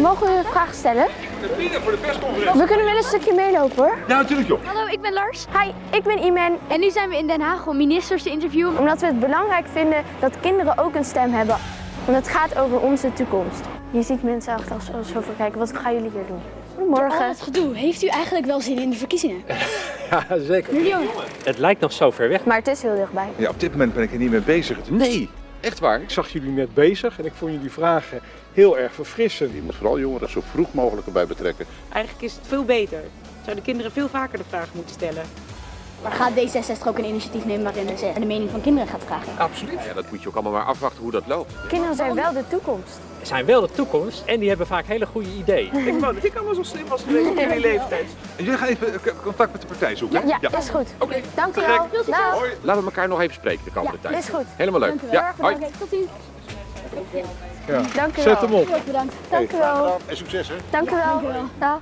Mogen we een vraag stellen? voor de persconferentie. We kunnen wel een stukje meelopen hoor. Ja, natuurlijk joh. Hallo, ik ben Lars. Hi, ik ben Iman. En nu zijn we in Den Haag om ministers te interviewen. Omdat we het belangrijk vinden dat kinderen ook een stem hebben. Want het gaat over onze toekomst. Je ziet mensen achter als zo voor kijken. Wat gaan jullie hier doen? Goedemorgen. het gedoe. Heeft u eigenlijk wel zin in de verkiezingen? Ja, zeker. Miljoen. Het lijkt nog zo ver weg. Maar het is heel dichtbij. Ja, op dit moment ben ik er niet mee bezig. Nee, echt waar. Ik zag jullie net bezig en ik vond jullie vragen heel erg verfrissend. Je moet vooral jongeren zo vroeg mogelijk erbij betrekken. Eigenlijk is het veel beter. Zouden kinderen veel vaker de vraag moeten stellen. Maar gaat D66 ook een initiatief nemen waarin ze de mening van kinderen gaat vragen? Absoluut. Ja, dat moet je ook allemaal maar afwachten hoe dat loopt. Kinderen zijn wel de toekomst. Ze zijn wel de toekomst en die hebben vaak hele goede ideeën. Ik wou dat ik allemaal zo slim was geweest in jullie leeftijd. En jullie gaan even contact met de partij zoeken. hè? Ja, is goed. Oké. Dank u wel. Dag. Laten we elkaar nog even spreken de komende tijd. Is goed. Helemaal leuk. Ja, hoi. Tot ziens. Dank u Zet wel. hem op. Bedankt. Dank u wel. En succes hè. Dank u wel. Dag.